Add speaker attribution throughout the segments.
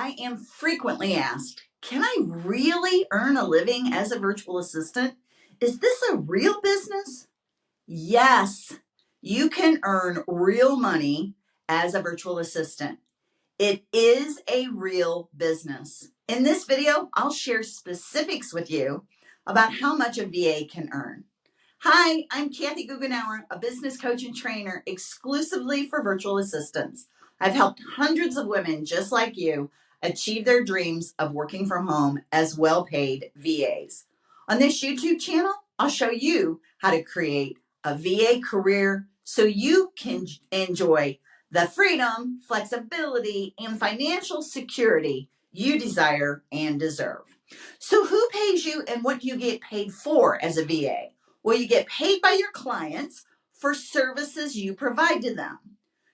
Speaker 1: I am frequently asked, can I really earn a living as a virtual assistant? Is this a real business? Yes, you can earn real money as a virtual assistant. It is a real business. In this video, I'll share specifics with you about how much a VA can earn. Hi, I'm Kathy Goughenour, a business coach and trainer exclusively for virtual assistants. I've helped hundreds of women just like you achieve their dreams of working from home as well-paid VAs. On this YouTube channel, I'll show you how to create a VA career so you can enjoy the freedom, flexibility, and financial security you desire and deserve. So who pays you and what do you get paid for as a VA? Well, you get paid by your clients for services you provide to them.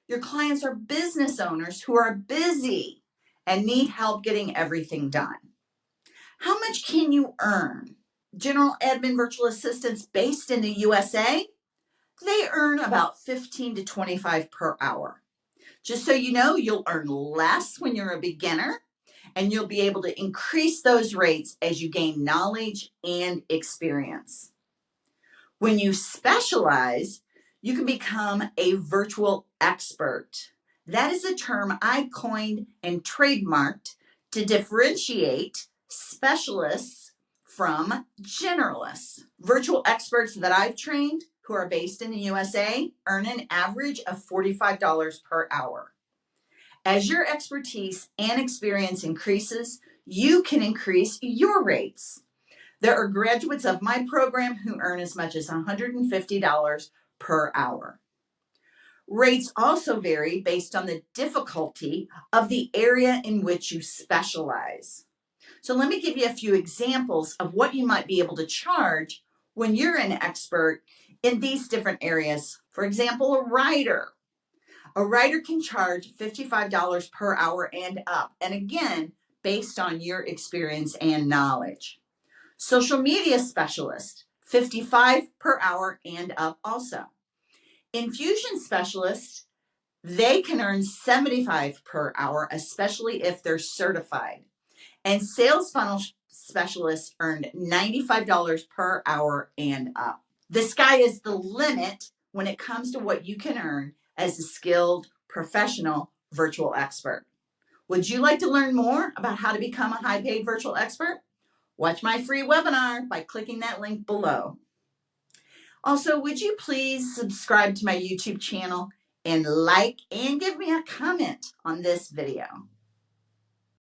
Speaker 1: Your clients are business owners who are busy and need help getting everything done. How much can you earn? General admin virtual assistants based in the USA, they earn about 15 to 25 per hour. Just so you know, you'll earn less when you're a beginner and you'll be able to increase those rates as you gain knowledge and experience. When you specialize, you can become a virtual expert. That is a term I coined and trademarked to differentiate specialists from generalists. Virtual experts that I've trained who are based in the USA earn an average of $45 per hour. As your expertise and experience increases, you can increase your rates. There are graduates of my program who earn as much as $150 per hour. Rates also vary based on the difficulty of the area in which you specialize. So let me give you a few examples of what you might be able to charge when you're an expert in these different areas. For example, a writer. A writer can charge $55 per hour and up. And again, based on your experience and knowledge. Social media specialist, 55 per hour and up also. Infusion specialists, they can earn 75 per hour, especially if they're certified. And sales funnel specialists earned $95 per hour and up. The sky is the limit when it comes to what you can earn as a skilled professional virtual expert. Would you like to learn more about how to become a high paid virtual expert? Watch my free webinar by clicking that link below. Also, would you please subscribe to my YouTube channel and like and give me a comment on this video.